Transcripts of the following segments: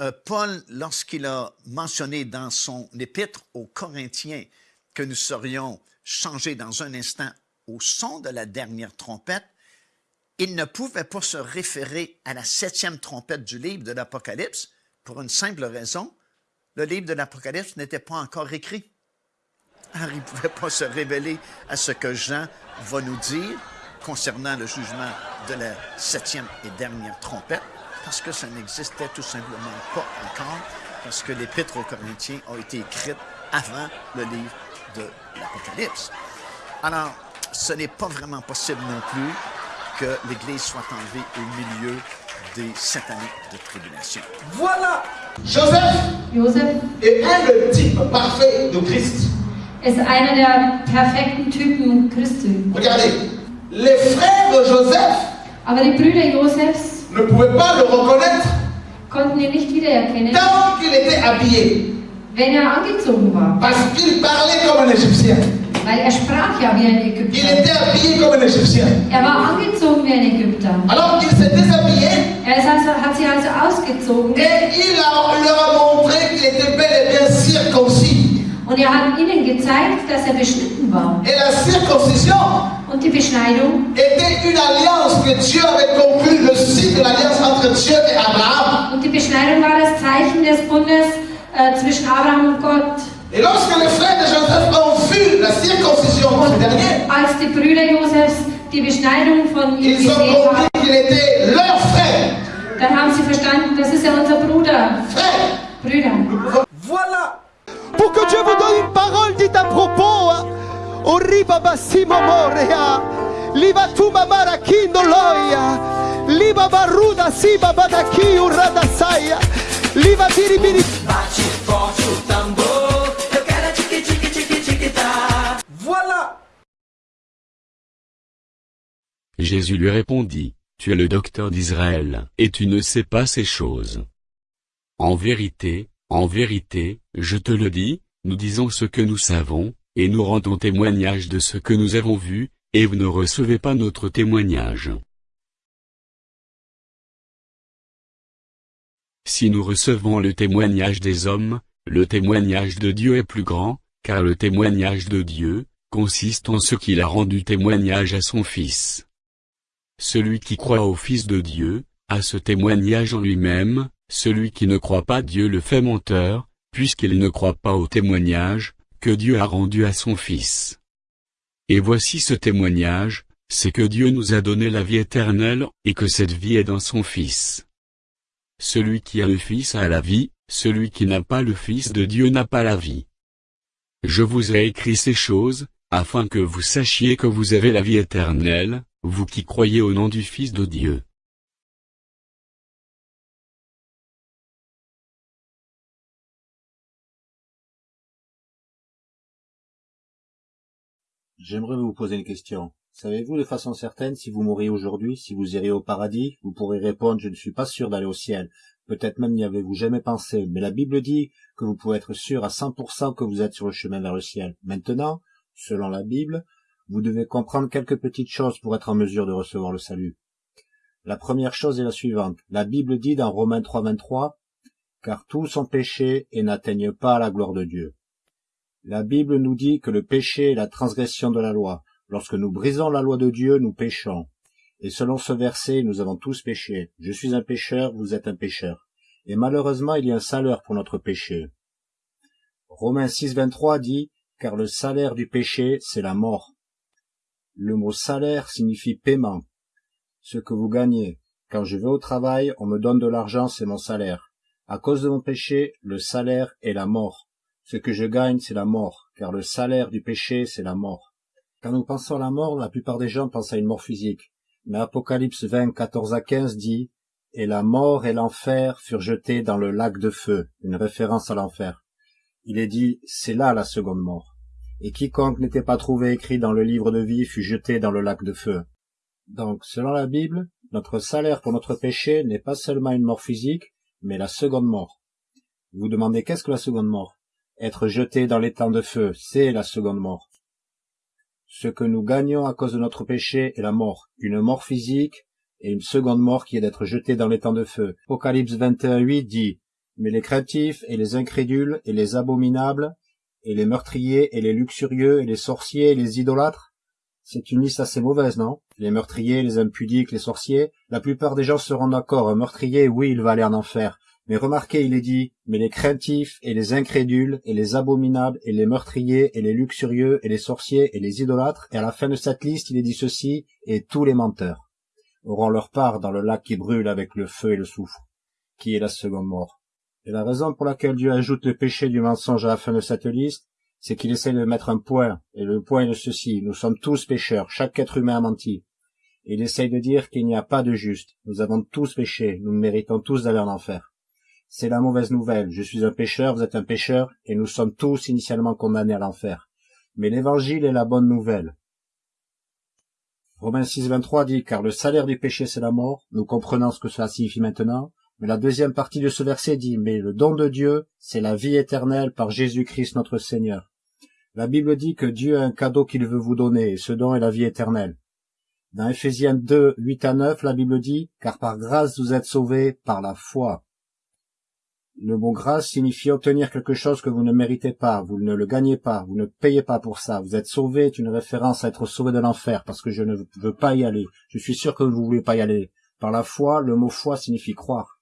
Euh, Paul, lorsqu'il a mentionné dans son épître aux Corinthiens que nous serions changés dans un instant au son de la dernière trompette, il ne pouvait pas se référer à la septième trompette du livre de l'Apocalypse pour une simple raison. Le livre de l'Apocalypse n'était pas encore écrit. Alors, il ne pouvait pas se révéler à ce que Jean va nous dire concernant le jugement de la septième et dernière trompette, parce que ça n'existait tout simplement pas encore, parce que l'Épître aux Corinthiens a été écrite avant le livre de l'Apocalypse. Alors, ce n'est pas vraiment possible non plus que l'Église soit enlevée au milieu des sept années de tribulation. Voilà Joseph est un le type parfait de Christ. ist einer der perfekten Typen Christi. Regardez, les frères de Joseph Aber die Brüder Josefs ne pouvaient pas le reconnaître konnten ihn nicht wiedererkennen, tant qu'il était habillé, wenn er angezogen war. parce qu'il parlait comme un Égyptien. Weil er sprach ja wie ein Il Ägypter. était habillé comme un Égyptien. Er war angezogen wie ein Ägypter. Alors il s'est déshabillé Er ist also, hat sich also ausgezogen et il a- il leur a montré qu'il était bel et bien circoncis. und er hat ihnen gezeigt, dass er beschnitten war. Et la circoncision Und die Beschneidung était une alliance que Dieu avait conclue, le signe de l'alliance entre Dieu et Abraham. und die Beschneidung war das Zeichen des Bundes äh, zwischen Abraham und Gott. Et lorsque les frères de Joseph ont vu la circoncision de ce dernier, Als die Brüder Josefs die Beschneidung von ihm gesehen haben, dann haben sie verstanden, das ist ja unser Bruder. Frère. Brüder. Voilà. Pour que Dieu vous donne une parole dite à propos. Oriba basimo morea. Liba tu mamara kindoloya. Liba baruda siba badaki urada saya. Liba biribiri. Voilà. Jésus lui répondit, Tu es le docteur d'Israël, et tu ne sais pas ces choses. En vérité, en vérité, je te le dis, nous disons ce que nous savons, et nous rendons témoignage de ce que nous avons vu, et vous ne recevez pas notre témoignage. Si nous recevons le témoignage des hommes, le témoignage de Dieu est plus grand, car le témoignage de Dieu, consiste en ce qu'il a rendu témoignage à son Fils. Celui qui croit au Fils de Dieu, a ce témoignage en lui-même, celui qui ne croit pas Dieu le fait menteur, puisqu'il ne croit pas au témoignage, Dieu a rendu à son Fils. Et voici ce témoignage, c'est que Dieu nous a donné la vie éternelle, et que cette vie est dans son Fils. Celui qui a le Fils a la vie, celui qui n'a pas le Fils de Dieu n'a pas la vie. Je vous ai écrit ces choses, afin que vous sachiez que vous avez la vie éternelle, vous qui croyez au nom du Fils de Dieu. J'aimerais vous poser une question. Savez-vous de façon certaine si vous mourriez aujourd'hui, si vous iriez au paradis? Vous pourrez répondre je ne suis pas sûr d'aller au ciel. Peut-être même n'y avez-vous jamais pensé, mais la Bible dit que vous pouvez être sûr à 100% que vous êtes sur le chemin vers le ciel. Maintenant, selon la Bible, vous devez comprendre quelques petites choses pour être en mesure de recevoir le salut. La première chose est la suivante. La Bible dit dans Romains 3.23 Car tous sont péchés et n'atteignent pas la gloire de Dieu. La Bible nous dit que le péché est la transgression de la loi. Lorsque nous brisons la loi de Dieu, nous péchons. Et selon ce verset, nous avons tous péché. Je suis un pécheur, vous êtes un pécheur. Et malheureusement, il y a un salaire pour notre péché. Romains 6, 23 dit, car le salaire du péché, c'est la mort. Le mot salaire signifie paiement. Ce que vous gagnez. Quand je vais au travail, on me donne de l'argent, c'est mon salaire. À cause de mon péché, le salaire est la mort. Ce que je gagne, c'est la mort, car le salaire du péché, c'est la mort. Quand nous pensons à la mort, la plupart des gens pensent à une mort physique. Mais Apocalypse 20, 14 à 15 dit, Et la mort et l'enfer furent jetés dans le lac de feu, une référence à l'enfer. Il est dit, c'est là la seconde mort. Et quiconque n'était pas trouvé écrit dans le livre de vie fut jeté dans le lac de feu. Donc, selon la Bible, notre salaire pour notre péché n'est pas seulement une mort physique, mais la seconde mort. Vous demandez qu'est-ce que la seconde mort? Être jeté dans l'étang de feu, c'est la seconde mort. Ce que nous gagnons à cause de notre péché est la mort, une mort physique et une seconde mort qui est d'être jeté dans les temps de feu. Apocalypse 21.8 dit Mais les craintifs et les incrédules et les abominables et les meurtriers et les luxurieux et les sorciers et les idolâtres c'est une liste assez mauvaise, non? Les meurtriers, les impudiques, les sorciers, la plupart des gens seront d'accord. Un meurtrier, oui, il va aller en enfer. Mais remarquez, il est dit, mais les craintifs et les incrédules et les abominables et les meurtriers et les luxurieux et les sorciers et les idolâtres, et à la fin de cette liste, il est dit ceci, et tous les menteurs auront leur part dans le lac qui brûle avec le feu et le soufre, qui est la seconde mort? Et la raison pour laquelle Dieu ajoute le péché du mensonge à la fin de cette liste, c'est qu'il essaie de mettre un point, et le point est de ceci, nous sommes tous pécheurs, chaque être humain a menti. Et il essaye de dire qu'il n'y a pas de juste, nous avons tous péché, nous méritons tous d'aller en enfer. C'est la mauvaise nouvelle, je suis un pécheur, vous êtes un pécheur, et nous sommes tous initialement condamnés à l'enfer. Mais l'évangile est la bonne nouvelle. Romains 6, 23 dit, car le salaire du péché c'est la mort, nous comprenons ce que cela signifie maintenant, mais la deuxième partie de ce verset dit, mais le don de Dieu, c'est la vie éternelle par Jésus-Christ notre Seigneur. La Bible dit que Dieu a un cadeau qu'il veut vous donner, et ce don est la vie éternelle. Dans Ephésiens 2, 8 à 9, la Bible dit, car par grâce vous êtes sauvés par la foi. Le mot grâce signifie obtenir quelque chose que vous ne méritez pas, vous ne le gagnez pas, vous ne payez pas pour ça. Vous êtes sauvé est une référence à être sauvé de l'enfer, parce que je ne veux pas y aller. Je suis sûr que vous ne voulez pas y aller. Par la foi, le mot foi signifie croire.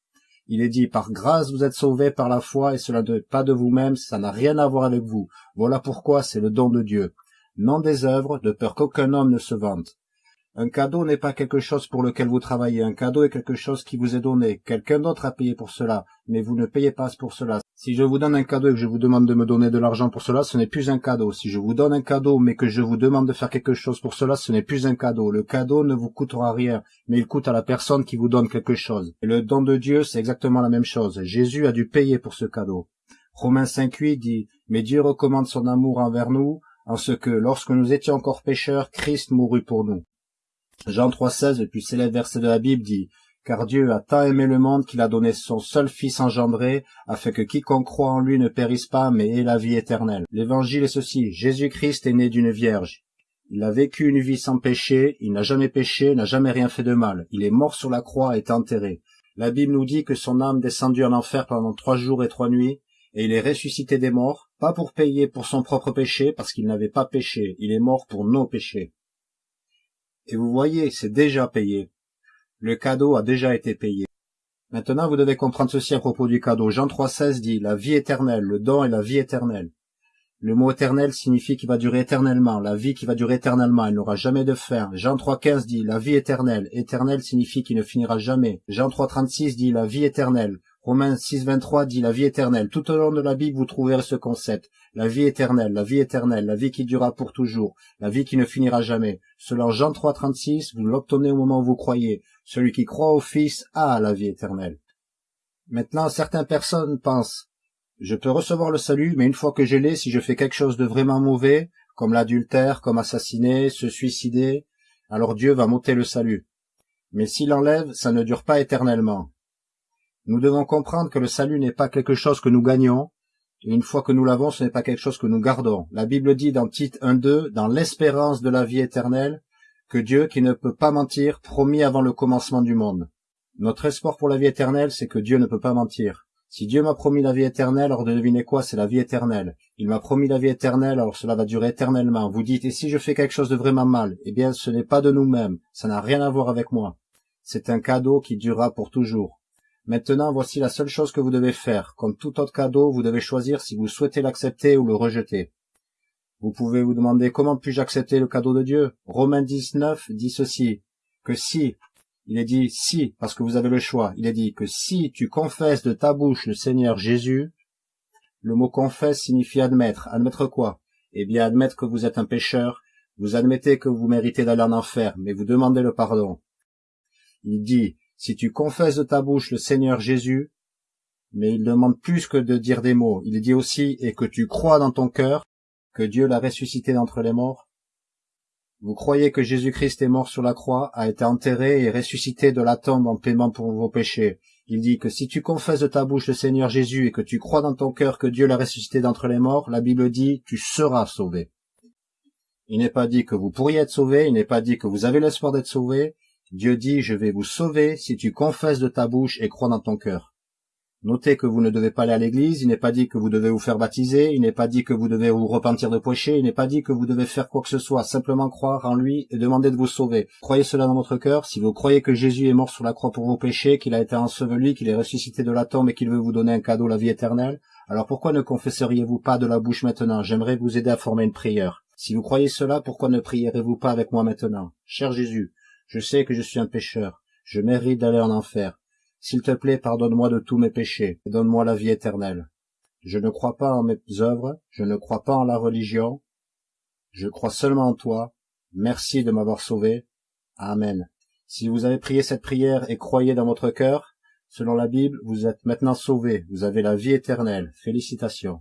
Il est dit, par grâce vous êtes sauvés par la foi, et cela n'est pas de vous-même, ça n'a rien à voir avec vous. Voilà pourquoi c'est le don de Dieu. Non des œuvres, de peur qu'aucun homme ne se vante. Un cadeau n'est pas quelque chose pour lequel vous travaillez, un cadeau est quelque chose qui vous est donné. Quelqu'un d'autre a payé pour cela, mais vous ne payez pas pour cela. Si je vous donne un cadeau et que je vous demande de me donner de l'argent pour cela, ce n'est plus un cadeau. Si je vous donne un cadeau mais que je vous demande de faire quelque chose pour cela, ce n'est plus un cadeau. Le cadeau ne vous coûtera rien, mais il coûte à la personne qui vous donne quelque chose. Et le don de Dieu, c'est exactement la même chose. Jésus a dû payer pour ce cadeau. Romains 5.8 dit, mais Dieu recommande son amour envers nous, en ce que, lorsque nous étions encore pécheurs, Christ mourut pour nous. Jean 3,16, le plus célèbre verset de la Bible, dit Car Dieu a tant aimé le monde qu'il a donné son seul Fils engendré, afin que quiconque croit en lui ne périsse pas, mais ait la vie éternelle. L'évangile est ceci Jésus-Christ est né d'une vierge. Il a vécu une vie sans péché, il n'a jamais péché, n'a jamais rien fait de mal. Il est mort sur la croix et est enterré. La Bible nous dit que son âme descendit en enfer pendant trois jours et trois nuits, et il est ressuscité des morts, pas pour payer pour son propre péché, parce qu'il n'avait pas péché, il est mort pour nos péchés. Et vous voyez, c'est déjà payé. Le cadeau a déjà été payé. Maintenant, vous devez comprendre ceci à propos du cadeau. Jean 3,16 dit la vie éternelle, le don est la vie éternelle. Le mot éternel signifie qu'il va durer éternellement, la vie qui va durer éternellement, il n'aura jamais de fin. Jean 3,15 dit la vie éternelle, éternel signifie qu'il ne finira jamais. Jean 3,36 dit la vie éternelle. Romains 6,23 dit la vie éternelle. Tout au long de la Bible, vous trouverez ce concept. La vie éternelle, la vie éternelle, la vie qui durera pour toujours, la vie qui ne finira jamais. Selon Jean 3,36, vous l'obtenez au moment où vous croyez. Celui qui croit au Fils a la vie éternelle. Maintenant, certaines personnes pensent, je peux recevoir le salut, mais une fois que je l'ai, si je fais quelque chose de vraiment mauvais, comme l'adultère, comme assassiner, se suicider, alors Dieu va m'ôter le salut. Mais s'il enlève, ça ne dure pas éternellement. Nous devons comprendre que le salut n'est pas quelque chose que nous gagnons, et une fois que nous l'avons, ce n'est pas quelque chose que nous gardons. La Bible dit dans Tite 1.2, dans l'espérance de la vie éternelle, que Dieu, qui ne peut pas mentir, promis avant le commencement du monde. Notre espoir pour la vie éternelle, c'est que Dieu ne peut pas mentir. Si Dieu m'a promis la vie éternelle, alors devinez quoi, c'est la vie éternelle. Il m'a promis la vie éternelle, alors cela va durer éternellement. Vous dites, et si je fais quelque chose de vraiment mal? Eh bien, ce n'est pas de nous-mêmes, ça n'a rien à voir avec moi. C'est un cadeau qui durera pour toujours. Maintenant, voici la seule chose que vous devez faire. Comme tout autre cadeau, vous devez choisir si vous souhaitez l'accepter ou le rejeter. Vous pouvez vous demander comment puis-je accepter le cadeau de Dieu Romains 19 dit ceci, que si, il est dit si, parce que vous avez le choix, il est dit que si tu confesses de ta bouche le Seigneur Jésus, le mot confesse signifie admettre. Admettre quoi? Eh bien, admettre que vous êtes un pécheur, vous admettez que vous méritez d'aller en enfer, mais vous demandez le pardon. Il dit, si tu confesses de ta bouche le Seigneur Jésus, mais il demande plus que de dire des mots. Il dit aussi, et que tu crois dans ton cœur que Dieu l'a ressuscité d'entre les morts. Vous croyez que Jésus-Christ est mort sur la croix, a été enterré et ressuscité de la tombe en paiement pour vos péchés. Il dit que si tu confesses de ta bouche le Seigneur Jésus et que tu crois dans ton cœur que Dieu l'a ressuscité d'entre les morts, la Bible dit, tu seras sauvé. Il n'est pas dit que vous pourriez être sauvé, il n'est pas dit que vous avez l'espoir d'être sauvé, Dieu dit, je vais vous sauver si tu confesses de ta bouche et crois dans ton cœur. Notez que vous ne devez pas aller à l'église, il n'est pas dit que vous devez vous faire baptiser, il n'est pas dit que vous devez vous repentir de péché, il n'est pas dit que vous devez faire quoi que ce soit, simplement croire en lui et demander de vous sauver. Croyez cela dans votre cœur, si vous croyez que Jésus est mort sur la croix pour vos péchés, qu'il a été enseveli, qu'il est ressuscité de la tombe et qu'il veut vous donner un cadeau, la vie éternelle, alors pourquoi ne confesseriez-vous pas de la bouche maintenant? J'aimerais vous aider à former une prière. Si vous croyez cela, pourquoi ne prierez-vous pas avec moi maintenant? Cher Jésus, je sais que je suis un pécheur, je mérite d'aller en enfer. S'il te plaît, pardonne-moi de tous mes péchés, et donne-moi la vie éternelle. Je ne crois pas en mes œuvres, je ne crois pas en la religion, je crois seulement en toi. Merci de m'avoir sauvé. Amen. Si vous avez prié cette prière et croyez dans votre cœur, selon la Bible, vous êtes maintenant sauvés, vous avez la vie éternelle. Félicitations.